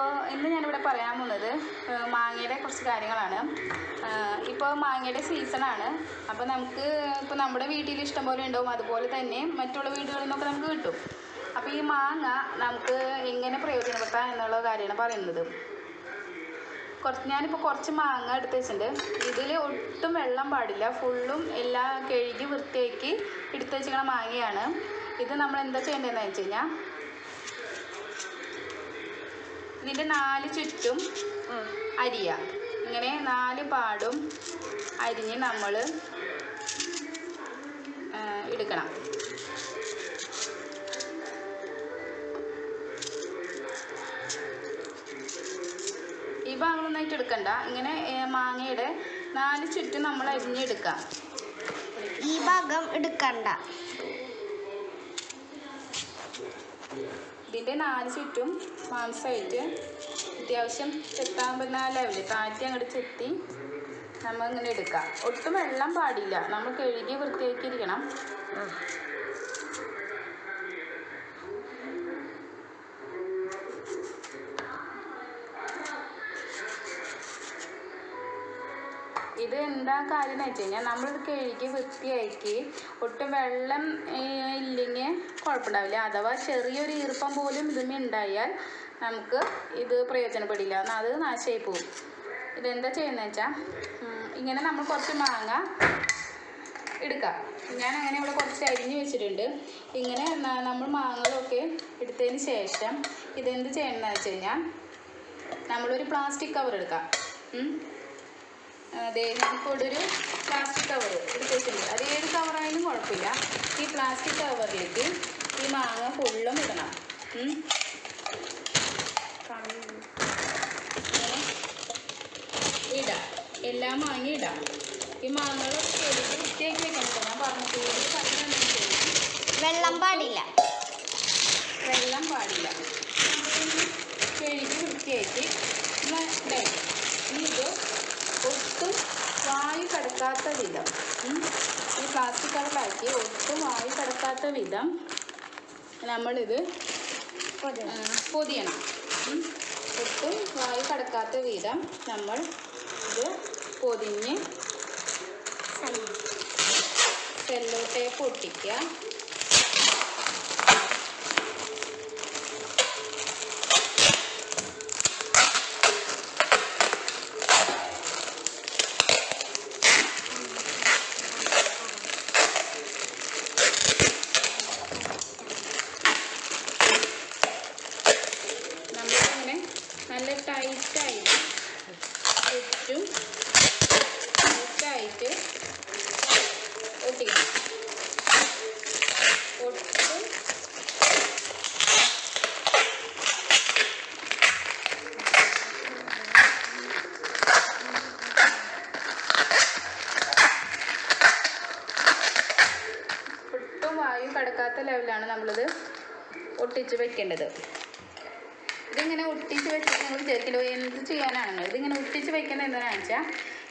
അപ്പോൾ ഇന്ന് ഞാനിവിടെ പറയാൻ പോകുന്നത് മാങ്ങയുടെ കുറച്ച് കാര്യങ്ങളാണ്. ഇപ്പോൾ മാങ്ങയുടെ സീസണാണ് അപ്പോൾ നമുക്ക് ഇപ്പോൾ നമ്മുടെ വീട്ടിൽ ഇഷ്ടം പോലെ ഉണ്ടാവും. അതുപോലെ തന്നെ മറ്റുള്ള വീടുകളിൽ നിന്നൊക്കെ നമുക്ക് കിട്ടും. അപ്പോൾ ഈ മാങ്ങ നമുക്ക് എങ്ങനെ പ്രയോജനപ്പെടുത്താം എന്നുള്ള കാര്യമാണ് പറയുന്നത്. കുറച്ച് ഞാനിപ്പോൾ കുറച്ച് മാങ്ങ എടുത്ത് വെച്ചിട്ടുണ്ട്. ഇതിൽ ഒട്ടും വെള്ളം പാടില്ല. ഫുള്ളും എല്ലാം കഴുകി വൃത്തിയാക്കി എടുത്ത് വെച്ചിരിക്കുന്ന മാങ്ങയാണ്. ഇത് നമ്മൾ എന്താ ചെയ്യേണ്ടതെന്ന് വെച്ച് കഴിഞ്ഞാൽ ഇതിന്റെ നാല് ചുറ്റും അരിയ. ഇങ്ങനെ നാല് പാടും അരിഞ്ഞ് നമ്മൾ എടുക്കണം. ഈ ഭാഗങ്ങളൊന്നായിട്ട് എടുക്കണ്ട. ഇങ്ങനെ മാങ്ങയുടെ നാല് ചുറ്റും നമ്മൾ അരിഞ്ഞെടുക്കാം ഈ ഭാഗം എടുക്കണ്ട. ഇതിന്റെ നാല് ചുറ്റും മാംസമായിട്ട് അത്യാവശ്യം ചെത്താൻ ലെവൽ താറ്റി അങ്ങോട്ട് ചെത്തി നമ്മൾ ഇങ്ങനെ എടുക്കാം. ഒട്ടും വെള്ളം പാടില്ല. നമ്മൾ കഴുകി വൃത്തിയാക്കിയിരിക്കണം. ഇത് എന്താ കാര്യം എന്ന് വെച്ച് കഴിഞ്ഞാൽ നമ്മളിത് കഴുകി വൃത്തിയാക്കി ഒട്ടും വെള്ളം ഇല്ലെങ്കിൽ കുഴപ്പമുണ്ടാവില്ല. അഥവാ ചെറിയൊരു ഈർപ്പം പോലും ഇതിന് ഉണ്ടായാൽ നമുക്ക് ഇത് പ്രയോജനപ്പെടില്ല. അത് നാശമായി പോകും. ഇതെന്താ ചെയ്യുന്നത് വെച്ചാൽ ഇങ്ങനെ നമ്മൾ കുറച്ച് മാങ്ങ എടുക്കാം. ഞാൻ അങ്ങനെ ഇവിടെ കുറച്ച് അരിഞ്ഞ് വെച്ചിട്ടുണ്ട്. ഇങ്ങനെ നമ്മൾ മാങ്ങകളൊക്കെ എടുത്തതിന് ശേഷം ഇതെന്ത് ചെയ്യണമെന്ന് വെച്ച് കഴിഞ്ഞാൽ നമ്മളൊരു പ്ലാസ്റ്റിക് കവർ എടുക്കാം. അതെ നമുക്കിവിടെ ഒരു പ്ലാസ്റ്റിക് കവർ എടുത്ത് വെച്ചിട്ടുണ്ട്. അത് ഏത് കവറായാലും കുഴപ്പമില്ല. ഈ പ്ലാസ്റ്റിക് കവറിലേക്ക് ഈ മാങ്ങ ഫുള്ളും ഇടണം. ഇടാം. എല്ലാ മാങ്ങ ഇടാം. ഈ മാങ്ങകളൊക്കെ എടുത്ത് വൃത്തിയാക്കി വെക്കണം ഞാൻ പറഞ്ഞു കൂടുതൽ വെള്ളം പാടില്ല. വെള്ളം പാടില്ല. കഴുകി വൃത്തിയാക്കി. ഇനി ഇത് ഒട്ടും വായു കടക്കാത്ത വിധം. ഈ പ്ലാസ്റ്റിക് കവറിലാക്കി ഒട്ടും വായു കടക്കാത്ത വിധം നമ്മളിത് പൊതിയണം. ഒട്ടും വായു കടക്കാത്ത വിധം നമ്മൾ ഇത് പൊതിഞ്ഞ് സെല്ലോ ടേപ്പ് ഒട്ടിക്കുക. ഒട്ടും ഒട്ടും വായു കടക്കാത്ത ലെവലാണ് നമ്മളിത് ഒട്ടിച്ച് വെക്കേണ്ടത്. ഇതിങ്ങനെ ഒട്ടിച്ച് വെച്ച് നിങ്ങൾ വിചാരിക്കലോ എന്ത് ചെയ്യാനാണെന്ന് ഇതിങ്ങനെ ഒട്ടിച്ച് വെക്കുന്നത് എന്താണെന്ന് വെച്ചാൽ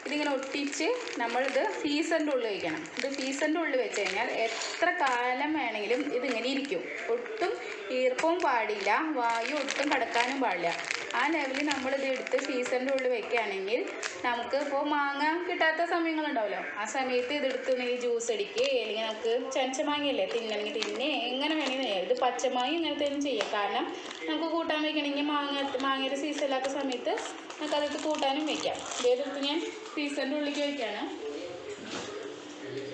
ഇതിങ്ങനെ ഒട്ടിച്ച് നമ്മളിത് ഫീസന്റെ ഉള്ളിൽ വയ്ക്കണം. ഇത് ഫീസന്റെ ഉള്ളിൽ വെച്ച് കഴിഞ്ഞാൽ എത്ര കാലം വേണമെങ്കിലും ഇതിങ്ങനെ ഇരിക്കും. ഒട്ടും ഈർപ്പവും പാടില്ല വായു ഒട്ടും കടക്കാനും പാടില്ല. ആ ലെവലിൽ നമ്മളിത് എടുത്ത് ഫീസറിന്റെ ഉള്ളിൽ വെക്കുകയാണെങ്കിൽ നമുക്ക് ഇപ്പോൾ മാങ്ങ കിട്ടാത്ത സമയങ്ങളുണ്ടാവുമല്ലോ ആ സമയത്ത് ഇതെടുത്ത് നീ ജ്യൂസ് അടിക്കുക അല്ലെങ്കിൽ നമുക്ക് ചനച്ച മാങ്ങയല്ലേ തിന്നണമെങ്കിൽ തിന്നെ എങ്ങനെ വേണമെങ്കിൽ ഇത് പച്ചമാങ്ങ ഇങ്ങനത്തെ തന്നെ ചെയ്യാം. കാരണം നമുക്ക് കൂട്ടാൻ വെക്കണമെങ്കിൽ മാങ്ങ മാങ്ങയുടെ സീസൺ ഇല്ലാത്ത സമയത്ത് നമുക്ക് അതെടുത്ത് കൂട്ടാനും വെക്കാം. ഇതേതെടുത്ത് ഞാൻ സീസണിന്റെ ഉള്ളിലേക്ക് വയ്ക്കുകയാണ്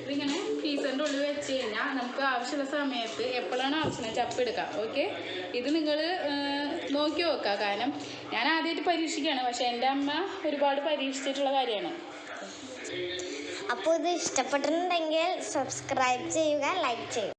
ഇതിങ്ങനെ ഫീസറിന്റെ ഉള്ളിൽ വെച്ച് കഴിഞ്ഞാൽ നമുക്ക് ആവശ്യമുള്ള സമയത്ത് എപ്പോഴാണ് ആവശ്യം അപ്പം എടുക്കാം. ഓക്കെ? ഇത് നിങ്ങൾ നോക്കി നോക്കുക കാരണം ഞാൻ ആദ്യമായിട്ട് പരീക്ഷിക്കുകയാണ് പക്ഷേ എന്റെ അമ്മ ഒരുപാട് പരീക്ഷിച്ചിട്ടുള്ള കാര്യമാണ്. അപ്പോൾ ഇത് ഇഷ്ടപ്പെട്ടിട്ടുണ്ടെങ്കിൽ സബ്സ്ക്രൈബ് ചെയ്യുക ലൈക്ക് ചെയ്യുക.